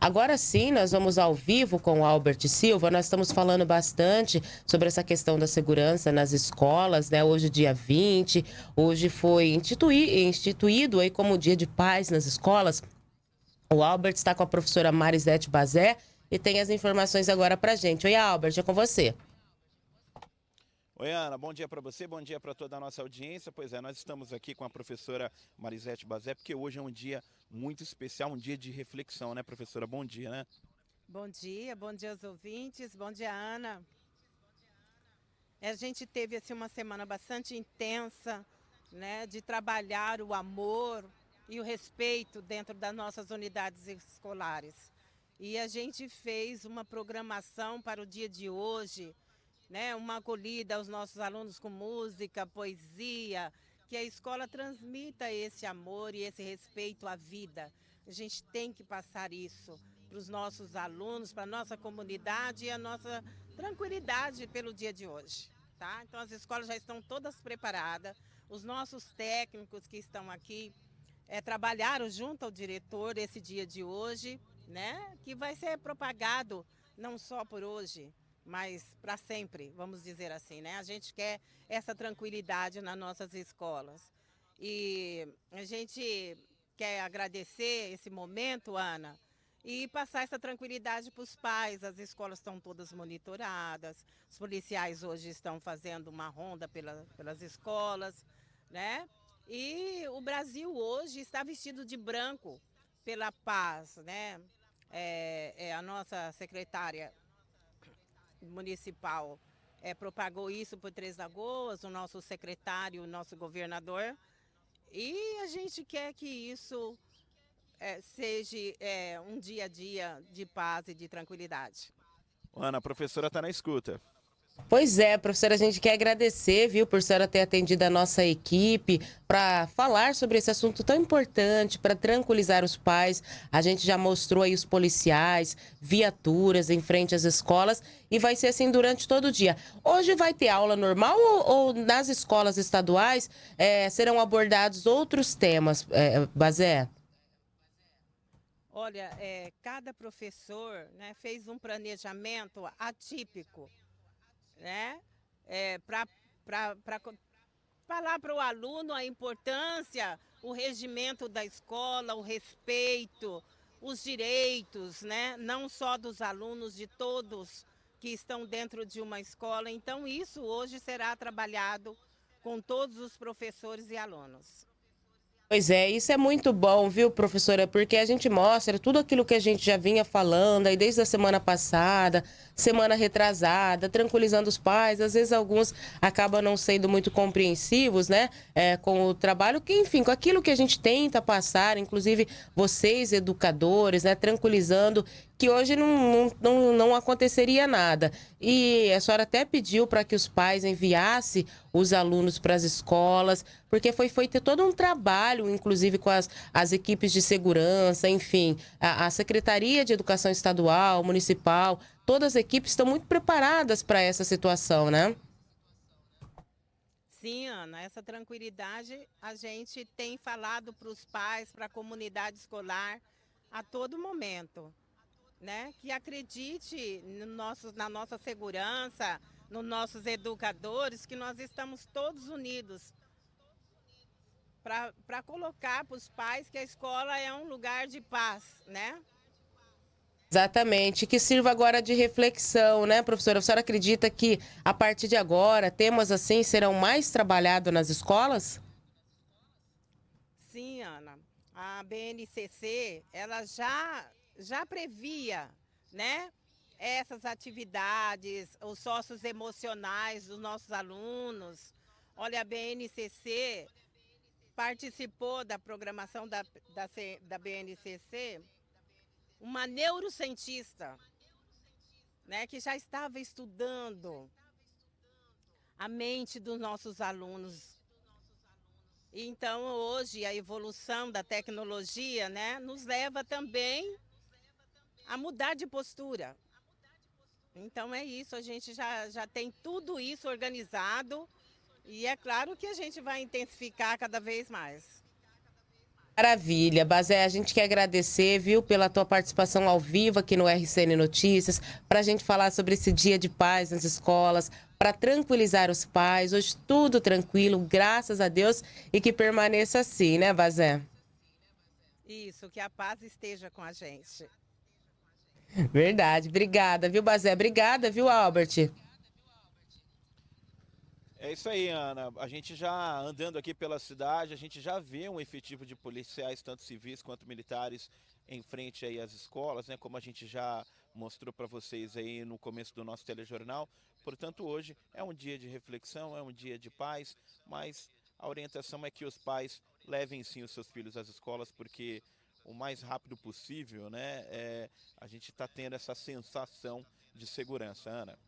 Agora sim, nós vamos ao vivo com o Albert Silva. Nós estamos falando bastante sobre essa questão da segurança nas escolas, né? Hoje, dia 20, hoje foi instituí instituído aí como dia de paz nas escolas. O Albert está com a professora Marisete Bazé e tem as informações agora para gente. Oi, Albert, é com você. Oi, Ana, bom dia para você, bom dia para toda a nossa audiência. Pois é, nós estamos aqui com a professora Marisete Bazé, porque hoje é um dia muito especial, um dia de reflexão, né, professora? Bom dia, né? Bom dia, bom dia aos ouvintes, bom dia, Ana. A gente teve assim, uma semana bastante intensa, né, de trabalhar o amor e o respeito dentro das nossas unidades escolares. E a gente fez uma programação para o dia de hoje, né, uma acolhida aos nossos alunos com música, poesia, que a escola transmita esse amor e esse respeito à vida. A gente tem que passar isso para os nossos alunos, para a nossa comunidade e a nossa tranquilidade pelo dia de hoje. Tá? Então as escolas já estão todas preparadas, os nossos técnicos que estão aqui é, trabalharam junto ao diretor esse dia de hoje, né? que vai ser propagado não só por hoje, mas para sempre, vamos dizer assim, né? A gente quer essa tranquilidade nas nossas escolas. E a gente quer agradecer esse momento, Ana, e passar essa tranquilidade para os pais. As escolas estão todas monitoradas, os policiais hoje estão fazendo uma ronda pela, pelas escolas, né? E o Brasil hoje está vestido de branco pela paz, né? É, é a nossa secretária municipal é, propagou isso por Três Lagoas, o nosso secretário, o nosso governador. E a gente quer que isso é, seja é, um dia a dia de paz e de tranquilidade. Ana, a professora está na escuta. Pois é, professora, a gente quer agradecer, viu, por senhora ter atendido a nossa equipe para falar sobre esse assunto tão importante, para tranquilizar os pais. A gente já mostrou aí os policiais, viaturas em frente às escolas e vai ser assim durante todo o dia. Hoje vai ter aula normal ou, ou nas escolas estaduais é, serão abordados outros temas, é, Bazé? Olha, é, cada professor né, fez um planejamento atípico né? É, para falar para o aluno a importância, o regimento da escola, o respeito, os direitos, né? não só dos alunos, de todos que estão dentro de uma escola. Então, isso hoje será trabalhado com todos os professores e alunos. Pois é, isso é muito bom, viu, professora? Porque a gente mostra tudo aquilo que a gente já vinha falando aí desde a semana passada, semana retrasada, tranquilizando os pais. Às vezes alguns acabam não sendo muito compreensivos, né, é, com o trabalho, que enfim, com aquilo que a gente tenta passar, inclusive vocês, educadores, né, tranquilizando que hoje não, não, não aconteceria nada. E a senhora até pediu para que os pais enviassem os alunos para as escolas, porque foi feito todo um trabalho, inclusive com as, as equipes de segurança, enfim, a, a Secretaria de Educação Estadual, Municipal, todas as equipes estão muito preparadas para essa situação, né? Sim, Ana, essa tranquilidade a gente tem falado para os pais, para a comunidade escolar a todo momento né, que acredite no nosso, na nossa segurança, nos nossos educadores, que nós estamos todos unidos para colocar para os pais que a escola é um lugar de paz, né? Exatamente, que sirva agora de reflexão, né, professora? A senhora acredita que a partir de agora temas assim serão mais trabalhados nas escolas? Sim, Ana. A BNCC, ela já já previa, né? Essas atividades, os sócios emocionais dos nossos alunos. Olha, a BNCC participou da programação da, da, da BNCC uma neurocientista, né, que já estava estudando a mente dos nossos alunos. Então, hoje, a evolução da tecnologia né, nos leva também a mudar de postura. Então é isso, a gente já, já tem tudo isso organizado e é claro que a gente vai intensificar cada vez mais. Maravilha, Bazé, a gente quer agradecer, viu, pela tua participação ao vivo aqui no RCN Notícias, para a gente falar sobre esse dia de paz nas escolas, para tranquilizar os pais. Hoje tudo tranquilo, graças a Deus, e que permaneça assim, né, Bazé? Isso, que a paz esteja com a gente. Verdade, obrigada, viu, Bazé? Obrigada, viu, Albert? É isso aí, Ana. A gente já andando aqui pela cidade, a gente já vê um efetivo de policiais, tanto civis quanto militares, em frente aí às escolas, né? Como a gente já mostrou para vocês aí no começo do nosso telejornal. Portanto, hoje é um dia de reflexão, é um dia de paz, mas a orientação é que os pais levem sim os seus filhos às escolas, porque o mais rápido possível, né? É, a gente está tendo essa sensação de segurança, Ana.